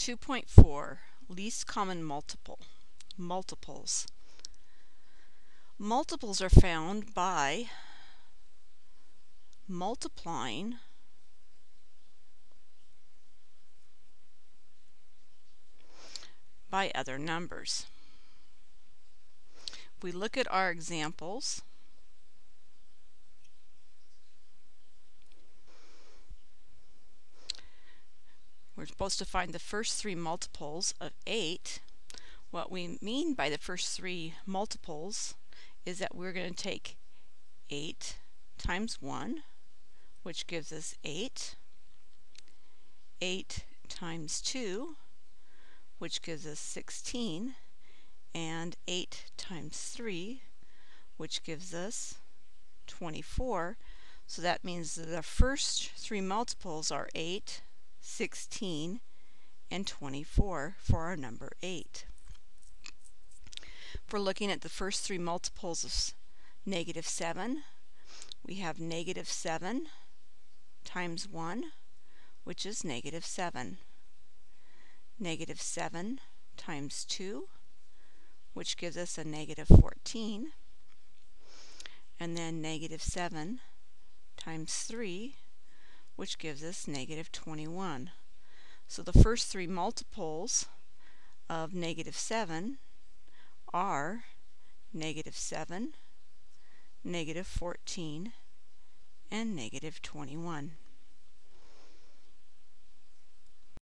2.4 Least Common Multiple Multiples Multiples are found by multiplying by other numbers. we look at our examples, We're supposed to find the first three multiples of 8. What we mean by the first three multiples is that we're going to take 8 times 1, which gives us 8. 8 times 2, which gives us 16. And 8 times 3, which gives us 24. So that means that the first three multiples are 8, 16, and 24 for our number 8. If we're looking at the first three multiples of negative 7, we have negative 7 times 1, which is negative 7. Negative 7 times 2, which gives us a negative 14. And then negative 7 times 3, which gives us negative 21. So the first three multiples of negative 7 are negative 7, negative 14, and negative 21.